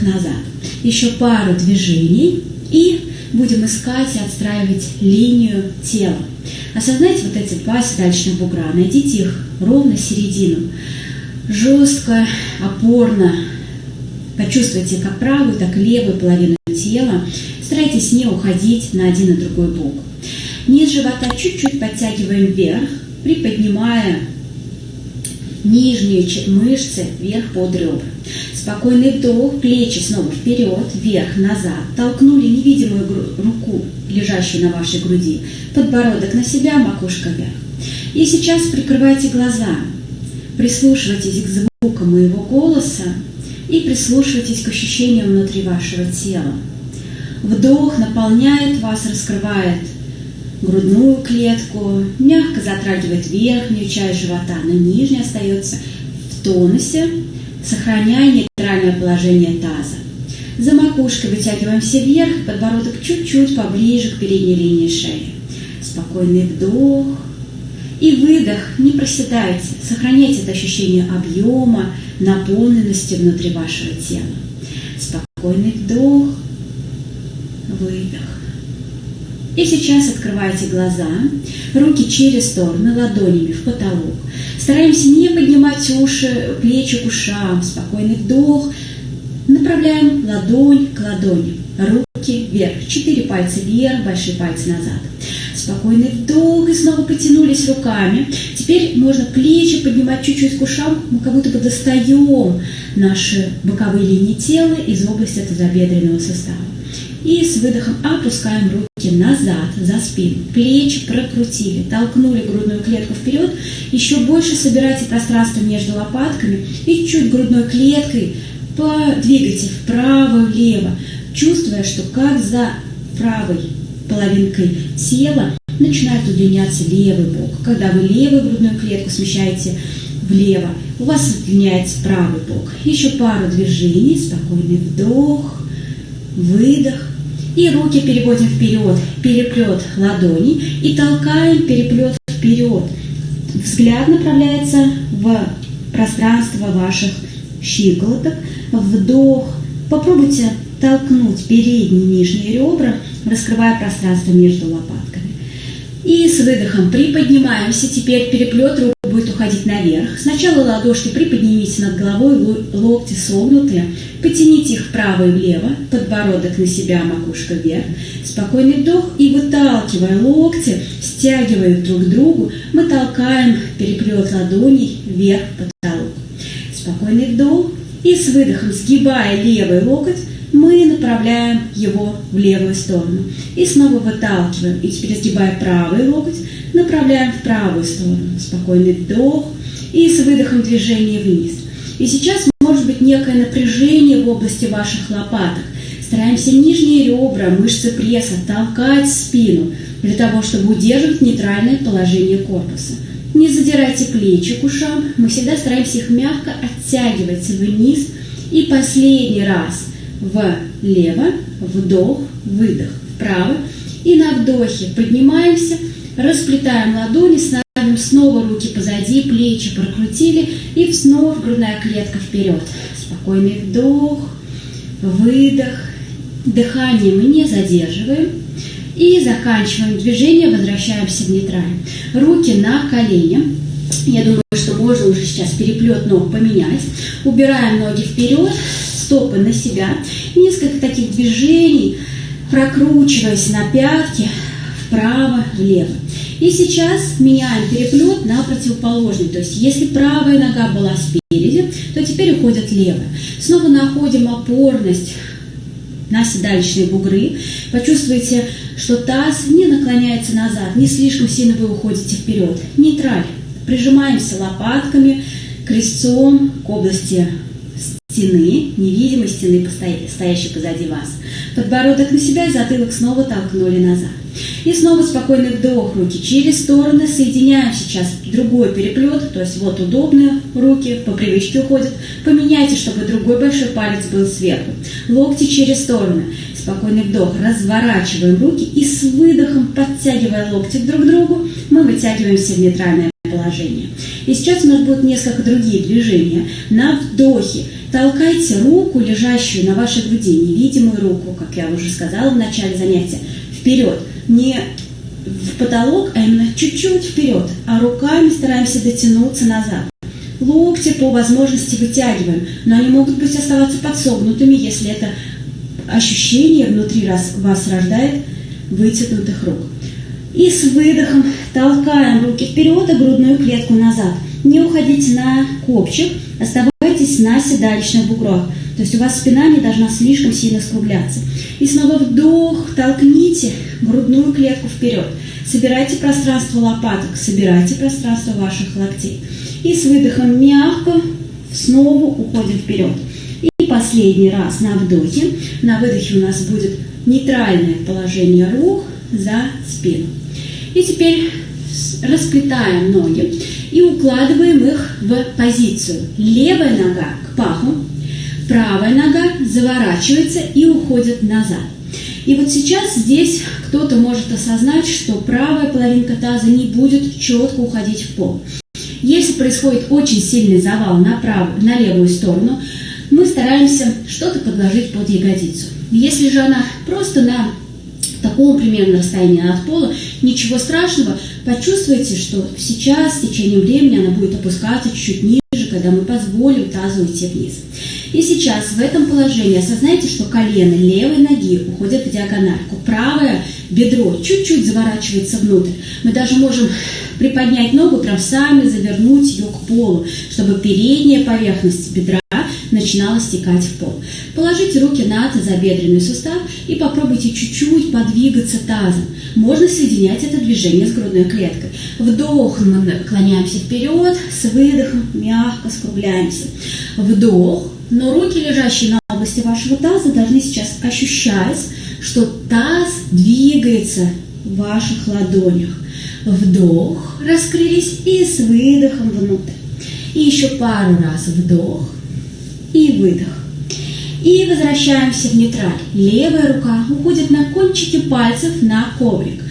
выдох-назад. Еще пару движений и будем искать и отстраивать линию тела. Осознайте вот эти два седалищных бугра, найдите их ровно середину. Жестко, опорно почувствуйте как правую, так и левую половину тела. Старайтесь не уходить на один и другой бок. Низ живота чуть-чуть подтягиваем вверх, приподнимая нижние мышцы вверх под ребра. Спокойный вдох, плечи снова вперед, вверх, назад. Толкнули невидимую руку, лежащую на вашей груди. Подбородок на себя, макушка вверх. И сейчас прикрывайте глаза. Прислушивайтесь к звукам моего голоса и прислушивайтесь к ощущениям внутри вашего тела. Вдох наполняет вас, раскрывает грудную клетку, мягко затрагивает верхнюю часть живота, но нижняя остается в тонусе, сохраняя нейтральное положение таза. За макушкой вытягиваемся вверх, подбородок чуть-чуть поближе к передней линии шеи. Спокойный вдох и выдох. Не проседайте, сохраняйте это ощущение объема, наполненности внутри вашего тела. Спокойный вдох, выдох. И сейчас открывайте глаза, руки через стороны, ладонями в потолок. Стараемся не поднимать уши, плечи к ушам. Спокойный вдох. Направляем ладонь к ладони. Руки вверх. Четыре пальца вверх, большие пальцы назад. Спокойный вдох и снова потянулись руками. Теперь можно плечи поднимать чуть-чуть к ушам. Мы как будто бы достаем наши боковые линии тела из области тазобедренного сустава. И с выдохом опускаем руки назад, за спину. Плечи прокрутили, толкнули грудную клетку вперед. Еще больше собирайте пространство между лопатками и чуть грудной клеткой подвигайте вправо-влево, чувствуя, что как за правой половинкой тела начинает удлиняться левый бок. Когда вы левую грудную клетку смещаете влево, у вас удлиняется правый бок. Еще пару движений, спокойный вдох, выдох, и руки переводим вперед, переплет ладоней и толкаем переплет вперед. Взгляд направляется в пространство ваших щиколоток. Вдох. Попробуйте толкнуть передние нижние ребра, раскрывая пространство между лопатками. И с выдохом приподнимаемся. Теперь переплет рук уходить наверх. Сначала ладошки приподнимите над головой, локти согнутые. Потяните их вправо и влево, подбородок на себя, макушка вверх. Спокойный вдох и выталкивая локти, стягивая их друг к другу, мы толкаем переплет ладоней вверх потолок. Спокойный вдох и с выдохом, сгибая левый локоть, мы направляем его в левую сторону. И снова выталкиваем. И теперь сгибая правый локоть, направляем в правую сторону. Спокойный вдох и с выдохом движение вниз. И сейчас может быть некое напряжение в области ваших лопаток. Стараемся нижние ребра, мышцы пресса толкать спину для того, чтобы удерживать нейтральное положение корпуса. Не задирайте плечи к ушам, мы всегда стараемся их мягко оттягивать вниз. И последний раз влево, вдох, выдох, вправо. И на вдохе поднимаемся, расплетаем ладони, ставим снова руки позади, плечи прокрутили и снова грудная клетка вперед. Спокойный вдох, выдох. Дыхание мы не задерживаем. И заканчиваем движение, возвращаемся в нейтраль. Руки на колени. Я думаю, что можно уже сейчас переплет ног поменять. Убираем ноги вперед, стопы на себя. Несколько таких движений, прокручиваясь на пятки, вправо, влево. И сейчас меняем переплет на противоположный. То есть если правая нога была спереди, то теперь уходит левая. Снова находим опорность на седалищные бугры. Почувствуйте, что таз не наклоняется назад, не слишком сильно вы уходите вперед. Нейтраль. Прижимаемся лопатками, крестцом к области стены, невидимой стены, стоящей позади вас. Подбородок на себя затылок снова толкнули назад. И снова спокойный вдох, руки через стороны, соединяем сейчас другой переплет, то есть вот удобные руки, по привычке уходят. Поменяйте, чтобы другой большой палец был сверху. Локти через стороны. Спокойный вдох, разворачиваем руки и с выдохом, подтягивая локти друг к другу, мы вытягиваемся в нейтральное положение. И сейчас у нас будут несколько другие движения. На вдохе толкайте руку, лежащую на вашей груди, невидимую руку, как я уже сказала в начале занятия, вперед. Не в потолок, а именно чуть-чуть вперед, а руками стараемся дотянуться назад. Локти по возможности вытягиваем, но они могут быть оставаться подсогнутыми, если это ощущение внутри вас рождает вытянутых рук. И с выдохом толкаем руки вперед, а грудную клетку назад. Не уходите на копчик, оставайтесь на седалищных буграх. То есть у вас спина не должна слишком сильно скругляться. И снова вдох, толкните грудную клетку вперед. Собирайте пространство лопаток, собирайте пространство ваших локтей. И с выдохом мягко снова уходим вперед. И последний раз на вдохе. На выдохе у нас будет нейтральное положение рук за спину. И теперь расплетаем ноги и укладываем их в позицию. Левая нога к паху, правая нога заворачивается и уходит назад. И вот сейчас здесь кто-то может осознать, что правая половинка таза не будет четко уходить в пол. Если происходит очень сильный завал на, правую, на левую сторону, мы стараемся что-то подложить под ягодицу. Если же она просто на такого примерно расстояния от пола, ничего страшного, почувствуйте, что сейчас в течение времени она будет опускаться чуть-чуть ниже, когда мы позволим тазу уйти вниз. И сейчас в этом положении осознайте, что колено левой ноги уходит в диагональку, правое бедро чуть-чуть заворачивается внутрь. Мы даже можем приподнять ногу, прям сами завернуть ее к полу, чтобы передняя поверхность бедра начинала стекать в пол. Положите руки на тазобедренный сустав и попробуйте чуть-чуть подвигаться тазом. Можно соединять это движение с грудной клеткой. Вдох, мы наклоняемся вперед, с выдохом мягко скругляемся. Вдох, но руки, лежащие на области вашего таза, должны сейчас ощущать, что таз двигается в ваших ладонях. Вдох, раскрылись и с выдохом внутрь. И еще пару раз вдох и выдох. И возвращаемся в нейтраль. Левая рука уходит на кончики пальцев на коврик.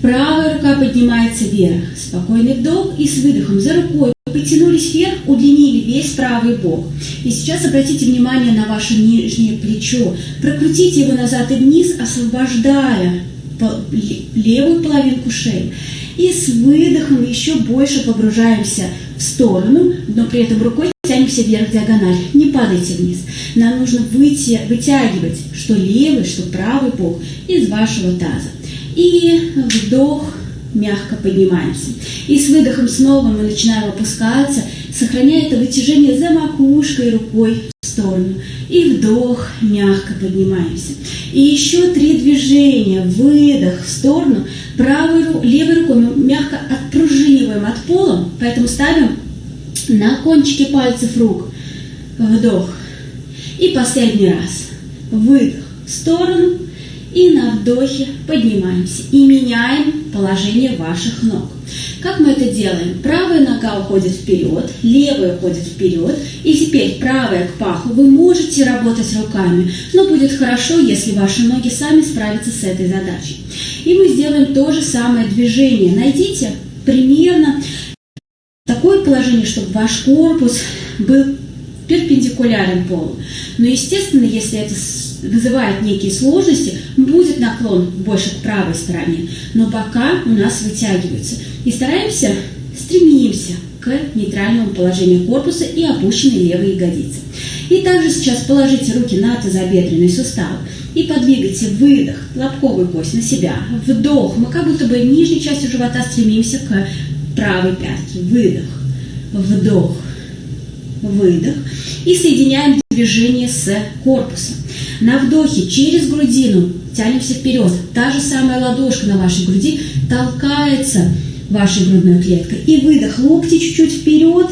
Правая рука поднимается вверх. Спокойный вдох и с выдохом за рукой потянулись вверх, удлинили весь правый бок. И сейчас обратите внимание на ваше нижнее плечо. Прокрутите его назад и вниз, освобождая левую половинку шеи. И с выдохом еще больше погружаемся в сторону, но при этом рукой тянемся вверх диагональ. Не падайте вниз. Нам нужно выйти, вытягивать что левый, что правый бок из вашего таза. И вдох, мягко поднимаемся. И с выдохом снова мы начинаем опускаться, сохраняя это вытяжение за макушкой рукой в сторону. И вдох, мягко поднимаемся. И еще три движения. Выдох в сторону. Правой, левой рукой мы мягко отпружиниваем от пола, поэтому ставим на кончики пальцев рук. Вдох. И последний раз. Выдох в сторону. И на вдохе поднимаемся и меняем положение ваших ног. Как мы это делаем? Правая нога уходит вперед, левая уходит вперед. И теперь правая к паху. Вы можете работать руками, но будет хорошо, если ваши ноги сами справятся с этой задачей. И мы сделаем то же самое движение. Найдите примерно такое положение, чтобы ваш корпус был перпендикулярен полу. Но, естественно, если это вызывает некие сложности, будет наклон больше к правой стороне, но бока у нас вытягиваются. И стараемся, стремимся к нейтральному положению корпуса и опущенной левой ягодицы. И также сейчас положите руки на тазобедренный сустав и подвигайте выдох, лобковую кость на себя, вдох. Мы как будто бы нижней частью живота стремимся к правой пятке. Выдох, вдох, выдох. И соединяем движение с корпусом. На вдохе через грудину тянемся вперед. Та же самая ладошка на вашей груди толкается вашей грудной клеткой. И выдох, локти чуть-чуть вперед,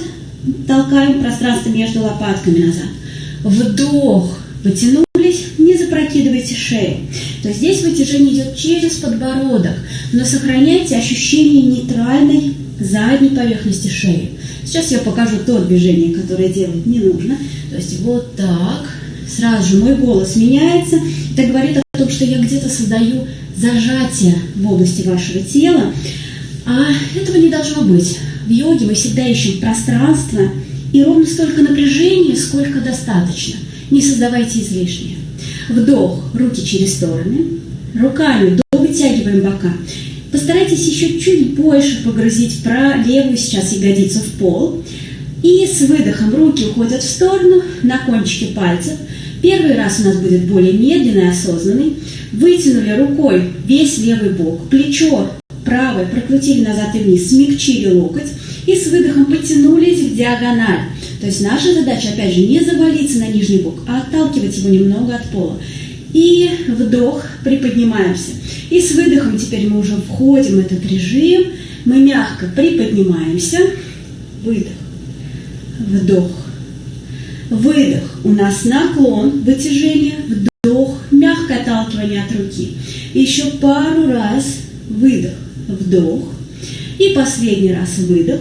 толкаем пространство между лопатками назад. Вдох, потянулись, не запрокидывайте шею. То есть здесь вытяжение идет через подбородок, но сохраняйте ощущение нейтральной задней поверхности шеи. Сейчас я покажу то движение, которое делать не нужно. То есть вот так. Сразу же мой голос меняется. Это говорит о том, что я где-то создаю зажатие в области вашего тела. А этого не должно быть. В йоге мы всегда ищем пространство и ровно столько напряжения, сколько достаточно. Не создавайте излишнее. Вдох, руки через стороны. Руками вытягиваем бока. Постарайтесь еще чуть больше погрузить про левую сейчас ягодицу в пол. И с выдохом руки уходят в сторону на кончики пальцев. Первый раз у нас будет более медленный, осознанный. Вытянули рукой весь левый бок, плечо правое прокрутили назад и вниз, смягчили локоть и с выдохом потянулись в диагональ. То есть наша задача, опять же, не завалиться на нижний бок, а отталкивать его немного от пола. И вдох, приподнимаемся. И с выдохом теперь мы уже входим в этот режим. Мы мягко приподнимаемся. Выдох. Вдох. Выдох. У нас наклон, вытяжение, вдох, мягкое отталкивание от руки. Еще пару раз выдох, вдох. И последний раз выдох.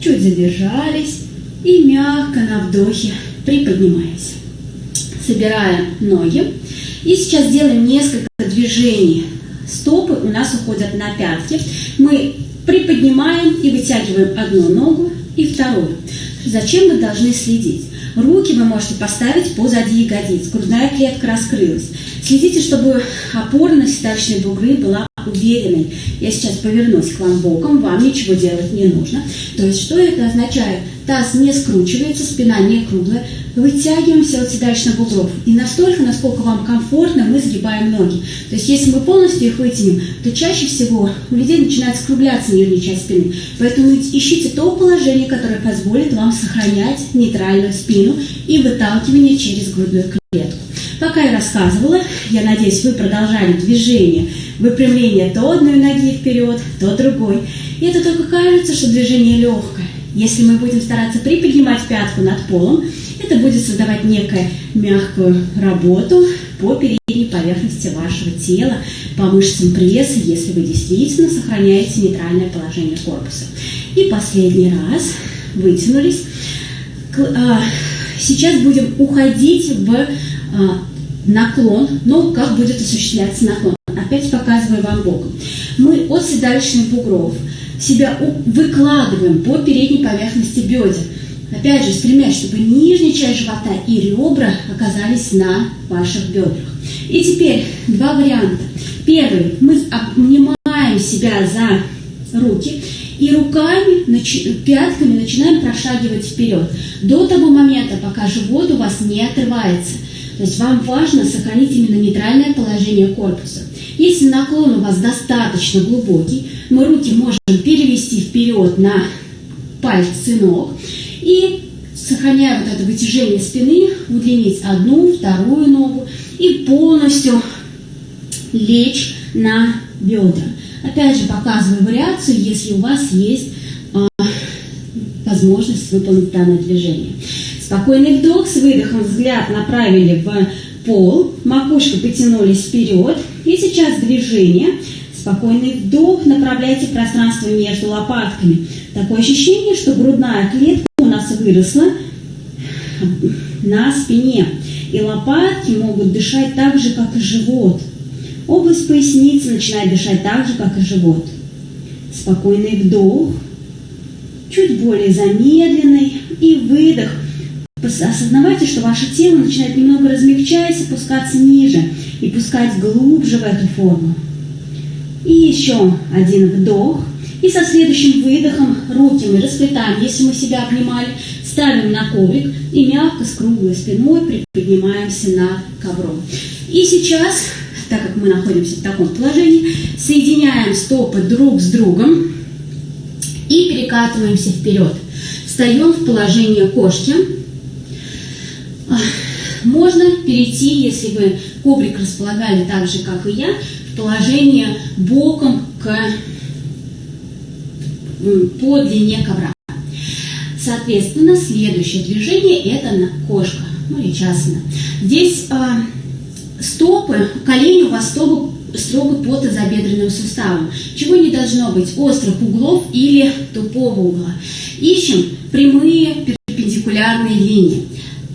Чуть задержались. И мягко на вдохе приподнимаемся. Собираем ноги. И сейчас делаем несколько движений. Стопы у нас уходят на пятки. Мы приподнимаем и вытягиваем одну ногу и вторую. Зачем вы должны следить? Руки вы можете поставить позади ягодиц. Грудная клетка раскрылась. Следите, чтобы опорность седалищной бугры была уверенной. Я сейчас повернусь к вам боком, вам ничего делать не нужно. То есть, что это означает? Таз не скручивается, спина не круглая. Вытягиваемся от седалищных бугров. И настолько, насколько вам комфортно, мы сгибаем ноги. То есть, если мы полностью их вытянем, то чаще всего у людей начинает скругляться нижняя часть спины. Поэтому ищите то положение, которое позволит вам сохранять нейтральную спину и выталкивание через грудную клетку. Пока я рассказывала, я надеюсь, вы продолжали движение выпрямление то одной ноги вперед, то другой. И это только кажется, что движение легкое. Если мы будем стараться приподнимать пятку над полом, это будет создавать некую мягкую работу по передней поверхности вашего тела, по мышцам пресса, если вы действительно сохраняете нейтральное положение корпуса. И последний раз вытянулись. А, сейчас будем уходить в а, наклон, но как будет осуществляться наклон опять показываю вам боком. Мы от седалищных бугров себя выкладываем по передней поверхности бедер. Опять же, стремясь, чтобы нижняя часть живота и ребра оказались на ваших бедрах. И теперь два варианта. Первый. Мы обнимаем себя за руки и руками, пятками начинаем прошагивать вперед. До того момента, пока живот у вас не отрывается. То есть вам важно сохранить именно нейтральное положение корпуса. Если наклон у вас достаточно глубокий, мы руки можем перевести вперед на пальцы ног и, сохраняя вот это вытяжение спины, удлинить одну, вторую ногу и полностью лечь на бедра. Опять же, показываю вариацию, если у вас есть э, возможность выполнить данное движение. Спокойный вдох, с выдохом взгляд направили в пол, макушка потянулись вперед. И сейчас движение. Спокойный вдох, направляйте пространство между лопатками. Такое ощущение, что грудная клетка у нас выросла на спине. И лопатки могут дышать так же, как и живот. Область поясницы начинает дышать так же, как и живот. Спокойный вдох, чуть более замедленный и выдох – осознавайте, что ваше тело начинает немного размягчаясь, опускаться ниже и пускать глубже в эту форму. И еще один вдох. И со следующим выдохом руки мы расплетаем, если мы себя обнимали, ставим на коврик и мягко с круглой спиной приподнимаемся над ковром. И сейчас, так как мы находимся в таком положении, соединяем стопы друг с другом и перекатываемся вперед. Встаем в положение кошки, можно перейти, если вы коврик располагали так же, как и я, в положение боком к, по длине ковра. Соответственно, следующее движение – это кошка, ну или часана. Здесь э, стопы, колени у вас стопы строго по тазобедренным суставам, чего не должно быть острых углов или тупого угла. Ищем прямые перпендикулярные линии.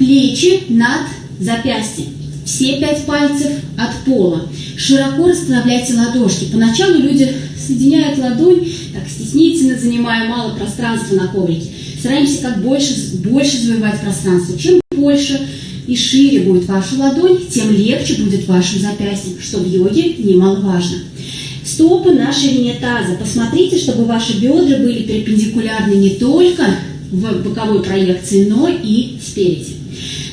Плечи над запястье. Все пять пальцев от пола. Широко расслабляйте ладошки. Поначалу люди соединяют ладонь, так стеснительно занимая мало пространства на коврике. Стараемся как больше, больше завоевать пространство. Чем больше и шире будет ваша ладонь, тем легче будет вашим запястьем, что в йоге немаловажно. Стопы на ширине таза. Посмотрите, чтобы ваши бедра были перпендикулярны не только в боковой проекции, но и спереди.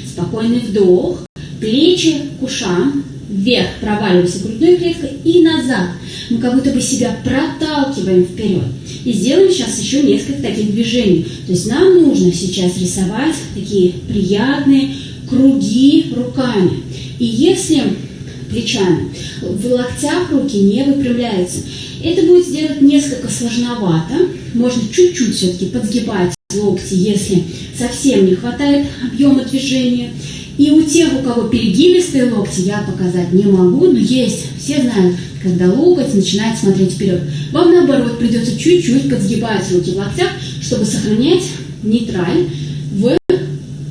Спокойный вдох, плечи к ушам, вверх проваливаемся грудной клеткой и назад. Мы как будто бы себя проталкиваем вперед. И сделаем сейчас еще несколько таких движений. То есть нам нужно сейчас рисовать такие приятные круги руками. И если плечами, в локтях руки не выпрямляются, это будет сделать несколько сложновато. Можно чуть-чуть все-таки подгибать локти, если совсем не хватает объема движения. И у тех, у кого перегибистые локти, я показать не могу, но есть, все знают, когда локоть начинает смотреть вперед. Вам наоборот придется чуть-чуть подсгибать руки в локтях, чтобы сохранять нейтраль в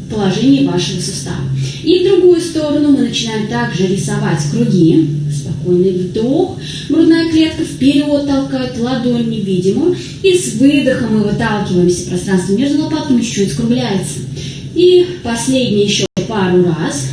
положении вашего сустава. И в другую сторону мы начинаем также рисовать круги. Спокойный вдох, грудная клетка вперед толкает ладонь невидимую. И с выдохом мы выталкиваемся, пространство между лопатками чуть-чуть скругляется. И последний еще пару раз.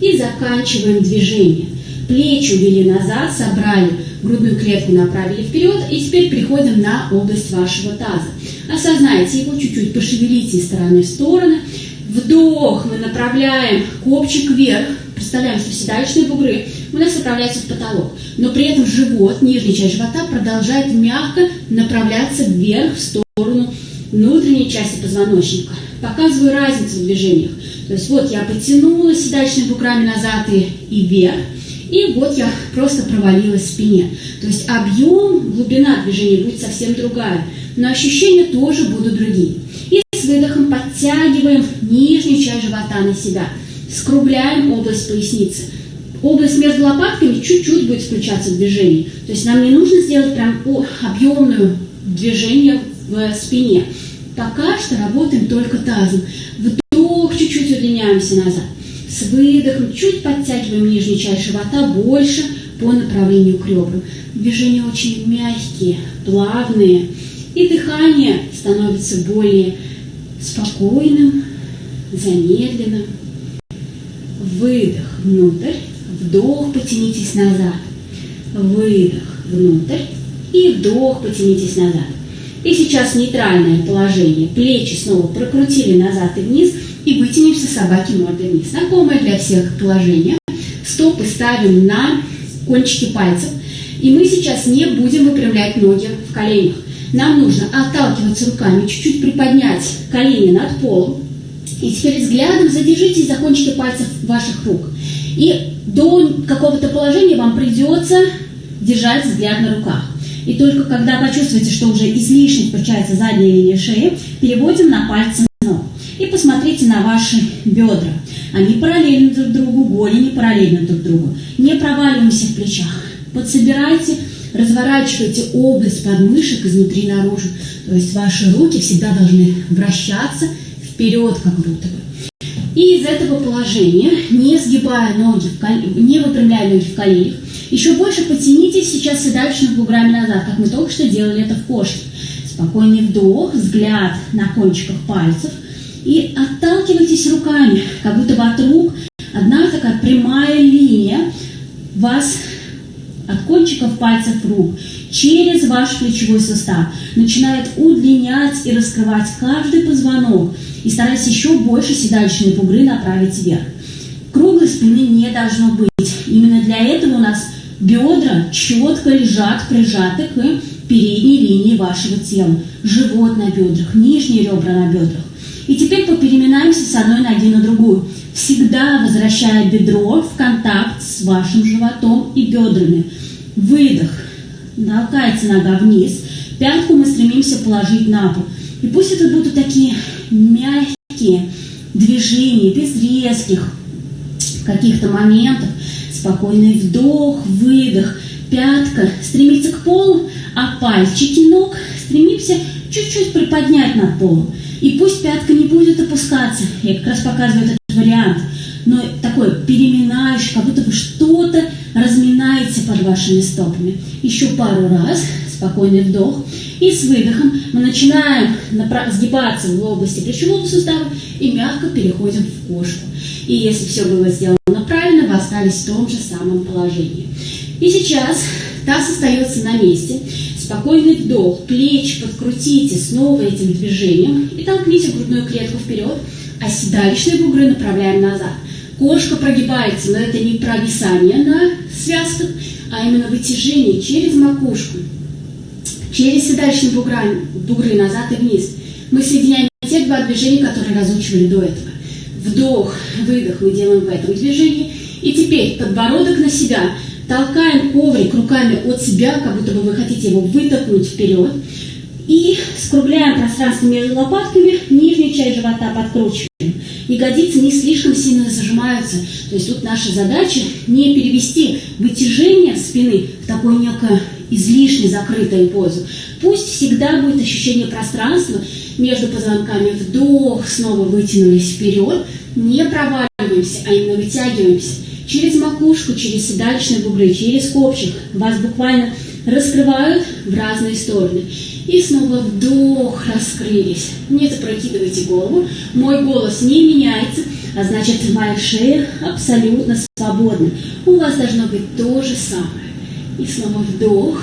И заканчиваем движение. Плечи увели назад, собрали, грудную клетку направили вперед. И теперь переходим на область вашего таза. Осознайте его, чуть-чуть пошевелите из стороны в стороны. Вдох, мы направляем копчик вверх. Представляем, что седалищные бугры у нас направляются в потолок. Но при этом живот, нижняя часть живота продолжает мягко направляться вверх в сторону внутренней части позвоночника. Показываю разницу в движениях. То есть вот я потянула седалищными буграми назад и, и вверх. И вот я просто провалилась в спине. То есть объем, глубина движения будет совсем другая. Но ощущения тоже будут другие. И с выдохом подтягиваем нижнюю часть живота на себя. Скругляем область поясницы. Область между лопатками чуть-чуть будет включаться в движение. То есть нам не нужно сделать прям объемное движение в спине. Пока что работаем только тазом. Вдох, чуть-чуть удлиняемся назад. С выдохом чуть подтягиваем нижнюю часть живота больше по направлению к ребрам. Движения очень мягкие, плавные. И дыхание становится более спокойным, замедленным. Выдох внутрь, вдох, потянитесь назад. Выдох внутрь и вдох, потянитесь назад. И сейчас нейтральное положение. Плечи снова прокрутили назад и вниз. И вытянемся собаки мордой вниз. Знакомое для всех положение. Стопы ставим на кончики пальцев. И мы сейчас не будем выпрямлять ноги в коленях. Нам нужно отталкиваться руками, чуть-чуть приподнять колени над полом. И теперь взглядом задержитесь за кончики пальцев ваших рук. И до какого-то положения вам придется держать взгляд на руках. И только когда почувствуете, что уже излишне включается задняя линия шеи, переводим на пальцы ног. И посмотрите на ваши бедра. Они параллельны друг другу, голени параллельны друг другу. Не проваливаемся в плечах. Подсобирайте разворачивайте область подмышек изнутри наружу. То есть ваши руки всегда должны вращаться вперед, как будто бы. И из этого положения, не сгибая ноги, в кол... не выпрямляя ноги в коленях, еще больше потянитесь сейчас седалищными буграми назад, как мы только что делали это в кошке. Спокойный вдох, взгляд на кончиках пальцев. И отталкивайтесь руками, как будто бы от рук одна такая прямая линия вас от кончиков пальцев рук через ваш плечевой сустав начинает удлинять и раскрывать каждый позвонок и стараясь еще больше седалищные бугры направить вверх. Круглой спины не должно быть. Именно для этого у нас бедра четко лежат, прижаты к передней линии вашего тела. Живот на бедрах, нижние ребра на бедрах. И теперь попереминаемся с одной ноги на другую всегда возвращая бедро в контакт с вашим животом и бедрами. Выдох. Толкается нога вниз. Пятку мы стремимся положить на пол. И пусть это будут такие мягкие движения, без резких каких-то моментов. Спокойный вдох, выдох. Пятка стремится к полу, а пальчики ног стремимся чуть-чуть приподнять над полом. И пусть пятка не будет опускаться. Я как раз показываю этот вариант. Но такой переминающий, как будто вы что-то разминаете вашими стопами. Еще пару раз, спокойный вдох. И с выдохом мы начинаем сгибаться в области плечевого сустава и мягко переходим в кошку. И если все было сделано правильно, вы остались в том же самом положении. И сейчас таз остается на месте. Спокойный вдох, плечи подкрутите снова этим движением и толкните грудную клетку вперед, а седалищные бугры направляем назад. Кошка прогибается, но это не провисание на связках, а именно вытяжение через макушку, через седалищные бугры, бугры назад и вниз. Мы соединяем те два движения, которые разучивали до этого. Вдох, выдох мы делаем в этом движении. И теперь подбородок на себя. Толкаем коврик руками от себя, как будто бы вы хотите его вытолкнуть вперед. И скругляем пространство между лопатками, нижнюю часть живота подкручиваем. Ягодицы не слишком сильно зажимаются. То есть тут наша задача не перевести вытяжение спины в такое некое излишне закрытую позу. Пусть всегда будет ощущение пространства между позвонками. Вдох, снова вытянулись вперед. Не проваливаемся, а именно вытягиваемся. Через макушку, через седалищные бугры, через копчик. Вас буквально раскрывают в разные стороны. И снова вдох, раскрылись. Не запрокидывайте голову. Мой голос не меняется, а значит моя шея абсолютно свободна. У вас должно быть то же самое. И снова вдох.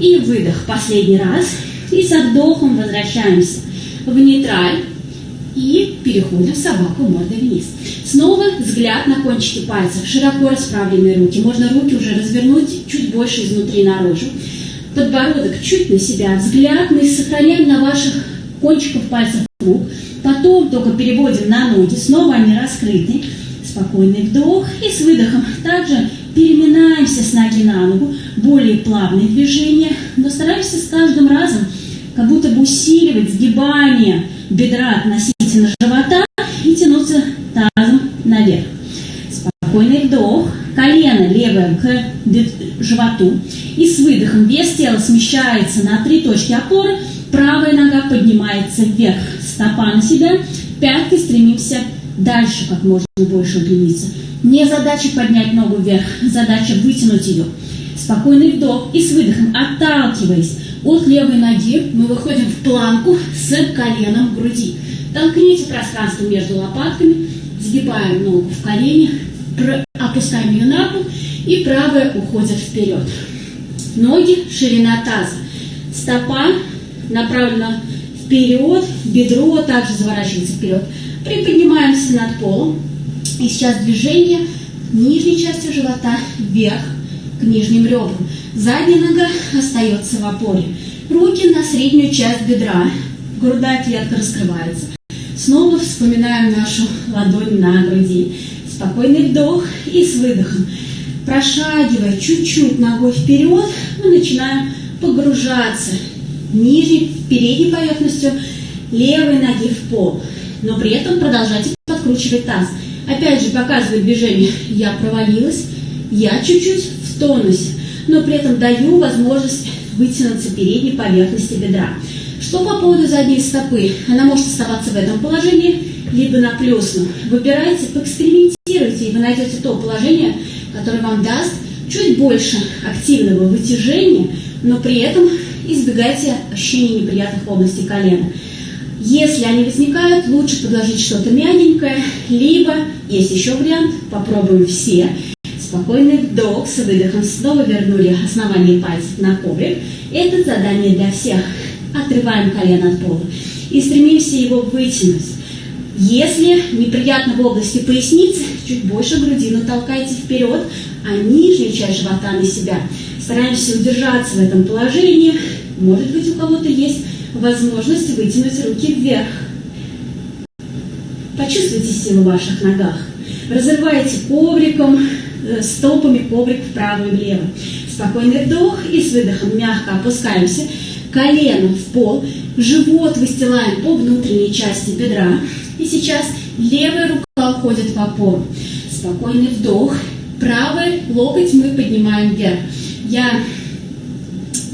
И выдох последний раз. И со вдохом возвращаемся в нейтраль. И переходим в собаку мордой вниз. Снова взгляд на кончики пальцев, широко расправленные руки. Можно руки уже развернуть чуть больше изнутри наружу подбородок чуть на себя, взгляд мы сохраняем на ваших кончиках пальцев рук, потом только переводим на ноги, снова они раскрыты, спокойный вдох и с выдохом. Также переминаемся с ноги на ногу, более плавные движения, но стараемся с каждым разом как будто бы усиливать сгибание бедра относительно живота и тянуться тазом наверх. Спокойный вдох, колено левое к животу. И с выдохом вес тела смещается на три точки опоры. Правая нога поднимается вверх, стопа на себя. Пяткой стремимся дальше, как можно больше удлиниться. Не задача поднять ногу вверх, задача вытянуть ее. Спокойный вдох и с выдохом, отталкиваясь от левой ноги, мы выходим в планку с коленом в груди. Толкните пространство между лопатками, сгибаем ногу в колени, опускаем ее на пол, и правая уходит вперед. Ноги, ширина таза. Стопа направлена вперед, бедро также заворачивается вперед. Приподнимаемся над полом. И сейчас движение нижней частью живота вверх к нижним ребрам. Задняя нога остается в опоре. Руки на среднюю часть бедра. Грудная клетка раскрывается. Снова вспоминаем нашу ладонь на груди. Спокойный вдох и с выдохом. Прошагивая чуть-чуть ногой вперед, мы начинаем погружаться нижней, передней поверхностью левой ноги в пол. Но при этом продолжайте подкручивать таз. Опять же, показывает движение. Я провалилась, я чуть-чуть в тонусе, но при этом даю возможность вытянуться передней поверхности бедра. Что по поводу задней стопы? Она может оставаться в этом положении, либо на плюсном. Выбирайте, поэкспериментируйте, и вы найдете то положение, которое вам даст чуть больше активного вытяжения, но при этом избегайте ощущений неприятных в колена. Если они возникают, лучше подложить что-то мягенькое, либо, есть еще вариант, попробуем все. Спокойный вдох с выдохом, снова вернули основание пальцев на коврик. Это задание для всех. Отрываем колено от пола и стремимся его вытянуть. Если неприятно в области поясницы, чуть больше грудину толкайте вперед, а нижнюю часть живота на себя. Стараемся удержаться в этом положении. Может быть, у кого-то есть возможность вытянуть руки вверх. Почувствуйте силу в ваших ногах. Разрывайте ковриком, э, стопами коврик вправо и влево. Спокойный вдох и с выдохом мягко опускаемся. Колено в пол, живот выстилаем по внутренней части бедра. И сейчас левая рука уходит в опору. Спокойный вдох. Правый локоть мы поднимаем вверх. Я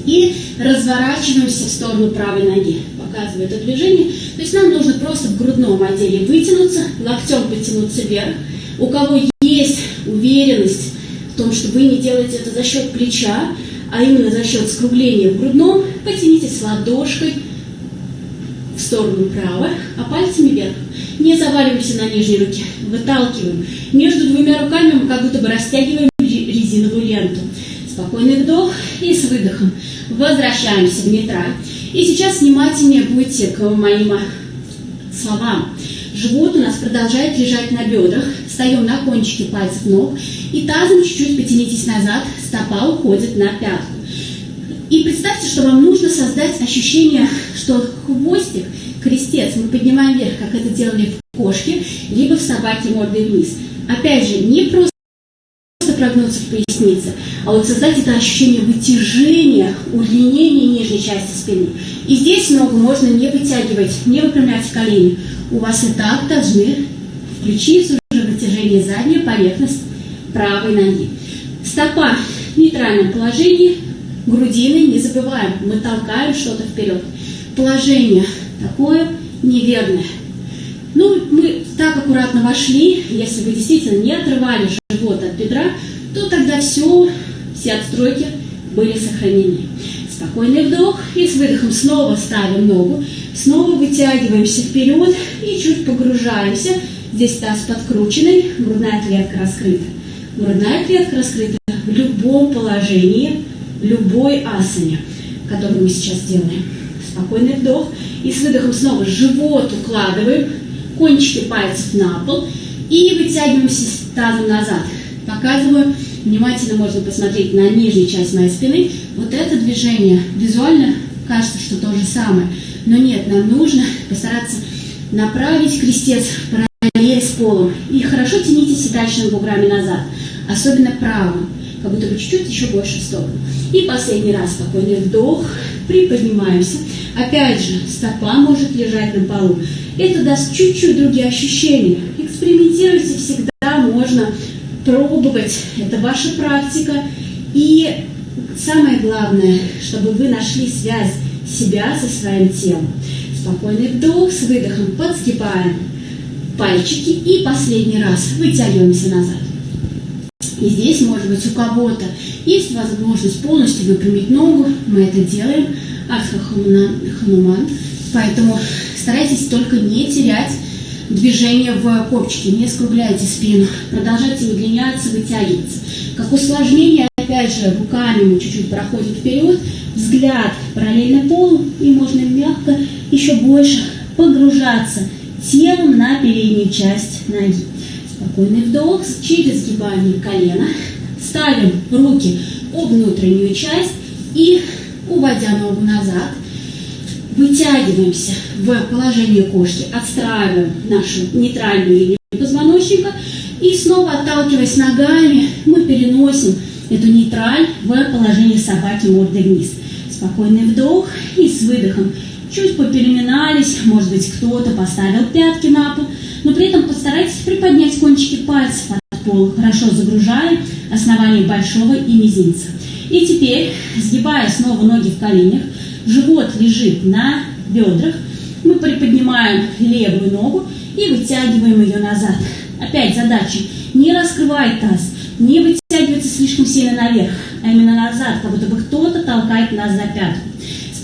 и разворачиваемся в сторону правой ноги. Показываю это движение. То есть нам нужно просто в грудном отделе вытянуться, локтем потянуться вверх. У кого есть уверенность в том, что вы не делаете это за счет плеча, а именно за счет скругления в грудном, потянитесь ладошкой сторону право, а пальцами вверх. Не заваливаемся на нижней руке, выталкиваем. Между двумя руками мы как будто бы растягиваем резиновую ленту. Спокойный вдох и с выдохом возвращаемся в нейтраль. И сейчас внимательнее будьте к моим словам. Живот у нас продолжает лежать на бедрах. Встаем на кончики пальцев ног. И тазом чуть-чуть потянитесь назад. Стопа уходит на пятку. И представьте, что вам нужно создать ощущение, что хвостик, крестец мы поднимаем вверх, как это делали в кошке, либо в собаке мордой вниз. Опять же, не просто прогнуться в пояснице, а вот создать это ощущение вытяжения, удлинения нижней части спины. И здесь ногу можно не вытягивать, не выпрямлять колени. У вас и так должны включиться уже вытяжение задней поверхность правой ноги. Стопа в нейтральном положении, грудины не забываем, мы толкаем что-то вперед. Положение такое неверное. Ну, мы так аккуратно вошли, если вы действительно не отрывали живот от бедра, то тогда все, все отстройки были сохранены. Спокойный вдох и с выдохом снова ставим ногу, снова вытягиваемся вперед и чуть погружаемся. Здесь таз подкрученный, грудная клетка раскрыта. Грудная клетка раскрыта в любом положении, любой асане, который мы сейчас делаем. Спокойный вдох и с выдохом снова живот укладываем, кончики пальцев на пол и вытягиваемся тазом назад. Показываю, внимательно можно посмотреть на нижнюю часть моей спины. Вот это движение визуально кажется, что то же самое. Но нет, нам нужно постараться направить крестец параллель с полом. И хорошо тяните седалищными буграми назад, особенно правым, как будто бы чуть-чуть еще больше в сторону. И последний раз спокойный вдох, приподнимаемся. Опять же, стопа может лежать на полу. Это даст чуть-чуть другие ощущения. Экспериментируйте всегда, можно пробовать. Это ваша практика. И самое главное, чтобы вы нашли связь себя со своим телом. Спокойный вдох, с выдохом подскипаем пальчики и последний раз вытягиваемся назад. И здесь, может быть, у кого-то есть возможность полностью выпрямить ногу. Мы это делаем. Артха Хануман. Поэтому старайтесь только не терять движение в копчике, не скругляйте спину, продолжайте удлиняться, вытягиваться. Как усложнение, опять же, руками мы чуть-чуть проходим вперед, взгляд параллельно полу, и можно мягко еще больше погружаться телом на переднюю часть ноги. Спокойный вдох, через сгибание колена, ставим руки об внутреннюю часть и, уводя ногу назад, вытягиваемся в положение кошки, отстраиваем нашу нейтральную линию позвоночника и снова отталкиваясь ногами, мы переносим эту нейтраль в положение собаки мордой вниз. Спокойный вдох и с выдохом. Чуть попереминались, может быть кто-то поставил пятки на пол, но при этом постарайтесь приподнять кончики пальцев от пола, хорошо загружая основание большого и мизинца. И теперь, сгибая снова ноги в коленях, живот лежит на бедрах, мы приподнимаем левую ногу и вытягиваем ее назад. Опять задача не раскрывать таз, не вытягиваться слишком сильно наверх, а именно назад, как будто бы кто-то толкает нас за пятку.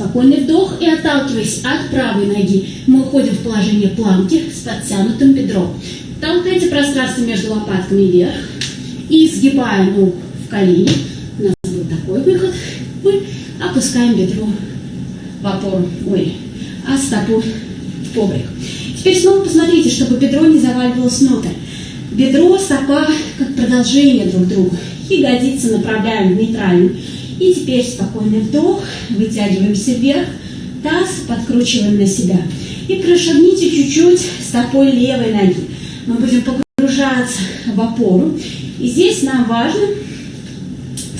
Спокойный вдох и отталкиваясь от правой ноги, мы уходим в положение планки с подтянутым бедром. Толкайте пространство между лопатками вверх и сгибая ногу в колени. У нас будет такой выход. Мы опускаем бедро в опору, ой, а стопу в коврик. Теперь снова посмотрите, чтобы бедро не заваливалось внутрь. Бедро, стопа как продолжение друг друга. Ягодицы направляем в нейтральную. И теперь спокойный вдох, вытягиваемся вверх, таз подкручиваем на себя. И прошагните чуть-чуть стопой левой ноги. Мы будем погружаться в опору. И здесь нам важно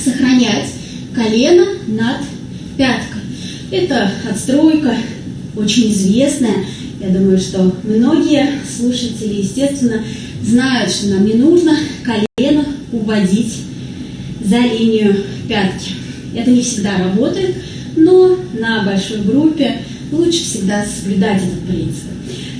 сохранять колено над пяткой. Это отстройка, очень известная. Я думаю, что многие слушатели, естественно, знают, что нам не нужно колено уводить за линию пятки. Это не всегда работает, но на большой группе лучше всегда соблюдать этот принцип.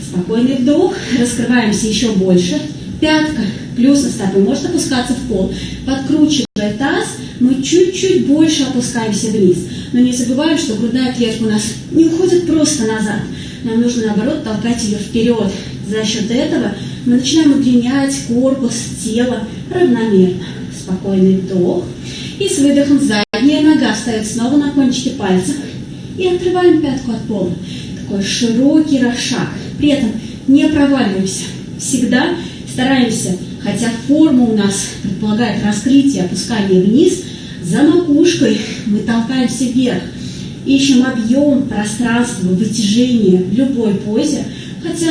Спокойный вдох, раскрываемся еще больше. Пятка плюс на стопы, может опускаться в пол. Подкручивая таз, мы чуть-чуть больше опускаемся вниз. Но не забываем, что грудная клетка у нас не уходит просто назад. Нам нужно, наоборот, толкать ее вперед. За счет этого мы начинаем удлинять корпус, тело равномерно. Спокойный вдох. И с выдохом задняя нога встает снова на кончике пальцев. И открываем пятку от пола. Такой широкий расшаг. При этом не проваливаемся. Всегда стараемся, хотя форма у нас предполагает раскрытие, опускание вниз, за макушкой мы толкаемся вверх. Ищем объем, пространство, вытяжение в любой позе, хотя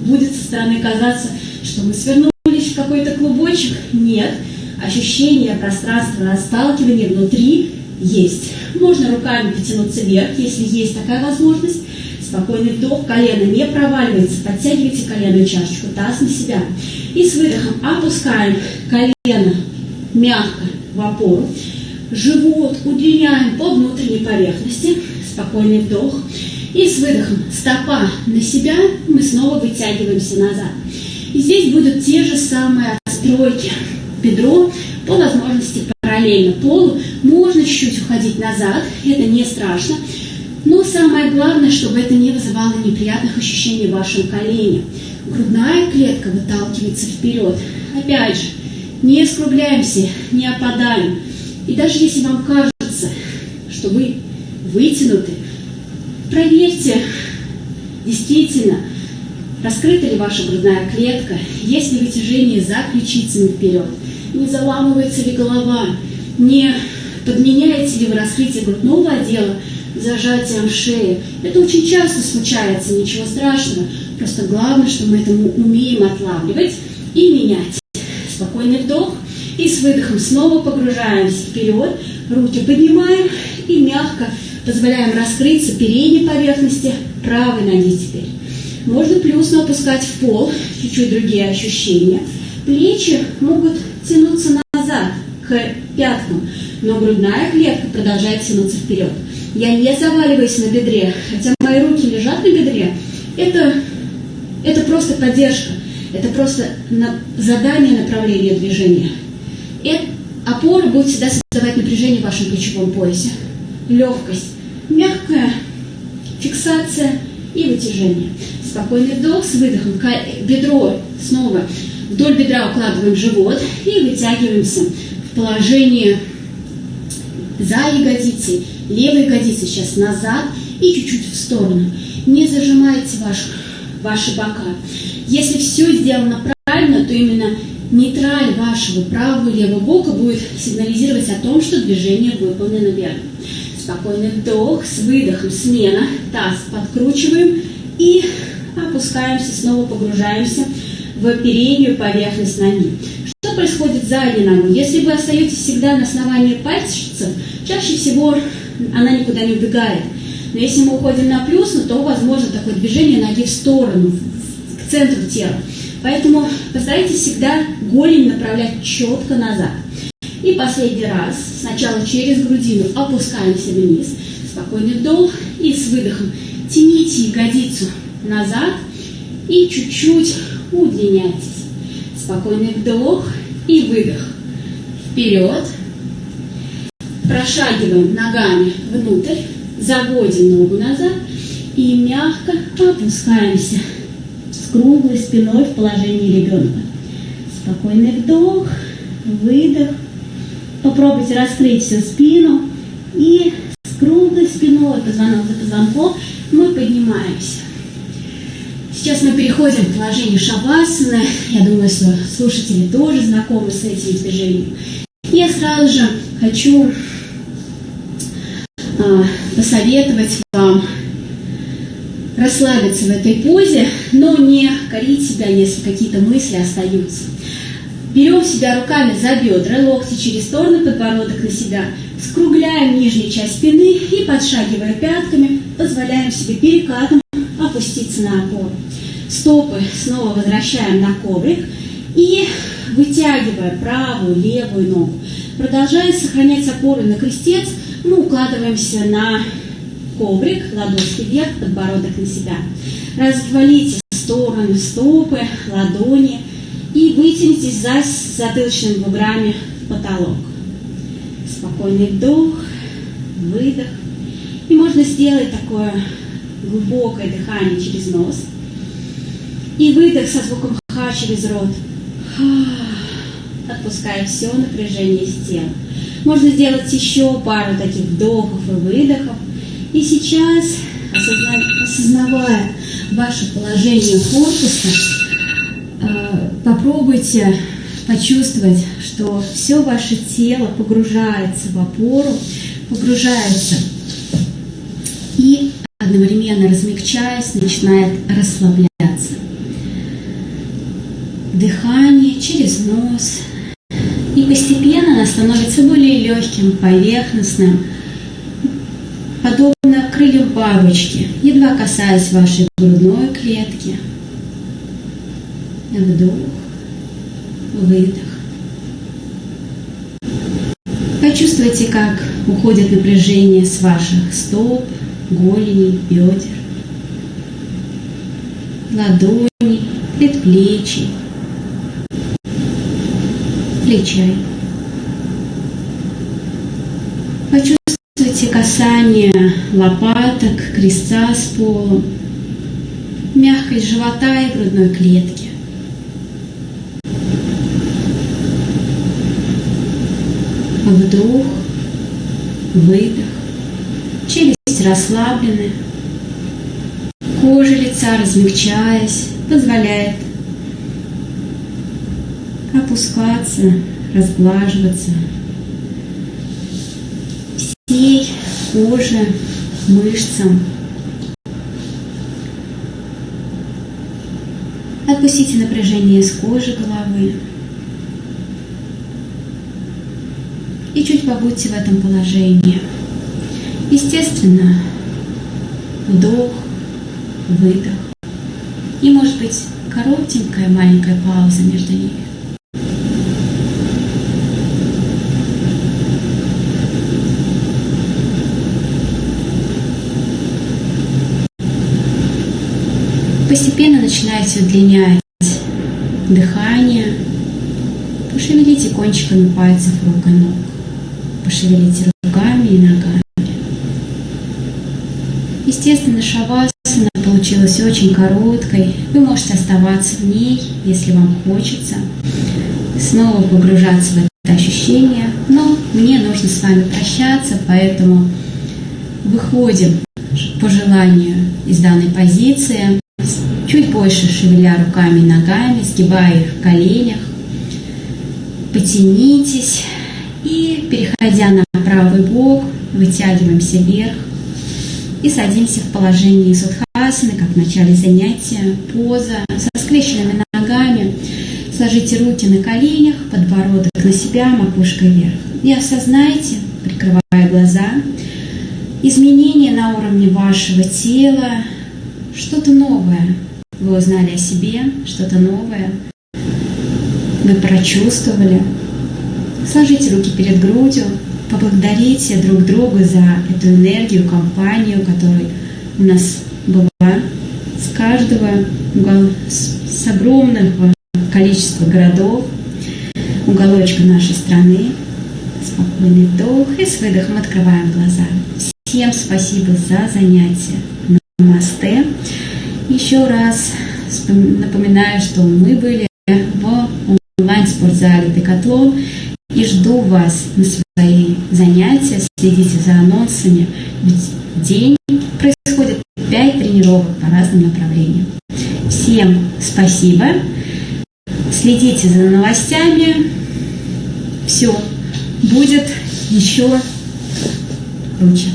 будет со стороны казаться, что мы свернулись в какой-то клубочек. Нет, ощущение пространства расталкивания внутри есть. Можно руками потянуться вверх, если есть такая возможность. Спокойный вдох, колено не проваливается, подтягивайте коленную чашечку, таз на себя. И с выдохом опускаем колено мягко в опору. Живот удлиняем по внутренней поверхности. Спокойный вдох. И с выдохом стопа на себя мы снова вытягиваемся назад. И здесь будут те же самые отстройки. Бедро по возможности параллельно полу. Можно чуть-чуть уходить назад, это не страшно. Но самое главное, чтобы это не вызывало неприятных ощущений в вашем колене. Грудная клетка выталкивается вперед. Опять же, не скругляемся, не опадаем. И даже если вам кажется, что вы вытянуты, проверьте, действительно, раскрыта ли ваша грудная клетка, есть ли вытяжение за ключицами вперед, не заламывается ли голова, не подменяете ли вы раскрытие грудного отдела зажатием шеи. Это очень часто случается, ничего страшного. Просто главное, что мы это умеем отлавливать и менять. Спокойный вдох. И с выдохом снова погружаемся вперед. Руки поднимаем и мягко позволяем раскрыться передней поверхности правой ноги теперь. Можно плюсно опускать в пол, чуть-чуть другие ощущения. Плечи могут тянуться назад к пяткам, но грудная клетка продолжает тянуться вперед. Я не заваливаюсь на бедре, хотя мои руки лежат на бедре. Это, это просто поддержка, это просто на, задание направления движения. И опора будет всегда создавать напряжение в вашем плечевом поясе. Легкость, мягкая фиксация и вытяжение. Спокойный вдох с выдохом. Бедро снова вдоль бедра укладываем живот и вытягиваемся в положение за ягодицей левой ягодицы сейчас назад и чуть-чуть в сторону. Не зажимайте ваш, ваши бока. Если все сделано правильно, то именно нейтраль вашего правого и левого бока будет сигнализировать о том, что движение выполнено верно. Спокойный вдох, с выдохом смена, таз подкручиваем и опускаемся, снова погружаемся переднюю поверхность ноги. Что происходит сзади ногой? Если вы остаетесь всегда на основании пальцев, чаще всего она никуда не убегает. Но если мы уходим на плюс, ну, то возможно такое движение ноги в сторону, к центру тела. Поэтому постарайтесь всегда голень направлять четко назад. И последний раз, сначала через грудину опускаемся вниз, спокойный вдох и с выдохом тяните ягодицу назад и чуть-чуть удлиняйтесь. Спокойный вдох и выдох. Вперед, Прошагиваем ногами внутрь, заводим ногу назад и мягко опускаемся с круглой спиной в положении ребенка. Спокойный вдох, выдох. Попробуйте раскрыть всю спину и с круглой спиной, позвонок за позвонком, мы поднимаемся. Сейчас мы переходим к положению шавасаны. Я думаю, что слушатели тоже знакомы с этим движением. Я сразу же хочу а, посоветовать вам расслабиться в этой позе, но не корить себя, если какие-то мысли остаются. Берем себя руками за бедра, локти через стороны, подбородок на себя, скругляем нижнюю часть спины и, подшагивая пятками, позволяем себе перекатом опуститься на опору. Стопы снова возвращаем на коврик и вытягивая правую, левую ногу. Продолжая сохранять опору на крестец, мы укладываемся на коврик, ладошки вверх, подбородок на себя. Развалите стороны стопы, ладони И вытянитесь за затылочными буграми в потолок. Спокойный вдох, выдох. И можно сделать такое глубокое дыхание через нос. И выдох со звуком ха через рот. Отпуская все напряжение из тела. Можно сделать еще пару таких вдохов и выдохов. И сейчас, осознавая ваше положение корпуса, э, попробуйте почувствовать, что все ваше тело погружается в опору, погружается и одновременно размягчаясь, начинает расслабляться. Дыхание через нос. И постепенно оно становится более легким, поверхностным, подобно крыльям бабочки, едва касаясь вашей грудной клетки. Вдох, выдох. Почувствуйте, как уходит напряжение с ваших стоп, голени, бедер, ладони, предплечий, плечей. Почувствуйте касание лопаток, креста с полом, мягкость живота и грудной клетки. Вдох, выдох, челюсть расслаблены, кожа лица размягчаясь, позволяет опускаться, разглаживаться всей коже, мышцам. Отпустите напряжение с кожи головы. И чуть побудьте в этом положении. Естественно, вдох, выдох. И может быть коротенькая маленькая пауза между ними. Постепенно начинаете удлинять дыхание. Пошевелите кончиками пальцев рук и ног. Пошевелите руками и ногами. Естественно, шавасана получилась очень короткой. Вы можете оставаться в ней, если вам хочется. Снова погружаться в это ощущение. Но мне нужно с вами прощаться, поэтому выходим по желанию из данной позиции чуть больше шевеля руками и ногами, сгибая их в коленях. Потянитесь и, переходя на правый бок, вытягиваемся вверх и садимся в положении судхасаны, как в начале занятия, поза со скрещенными ногами. Сложите руки на коленях, подбородок на себя, макушкой вверх. И осознайте, прикрывая глаза, изменения на уровне вашего тела, что-то новое, вы узнали о себе, что-то новое, вы прочувствовали. Сложите руки перед грудью, поблагодарите друг друга за эту энергию, компанию, которая у нас была с каждого, с огромного количества городов, уголочка нашей страны. Спокойный вдох и с выдохом открываем глаза. Всем спасибо за занятие. Намасте. Еще раз напоминаю, что мы были в онлайн-спортзале Декатлон и жду вас на свои занятия. Следите за анонсами. Ведь в день происходит 5 тренировок по разным направлениям. Всем спасибо. Следите за новостями. Все будет еще круче.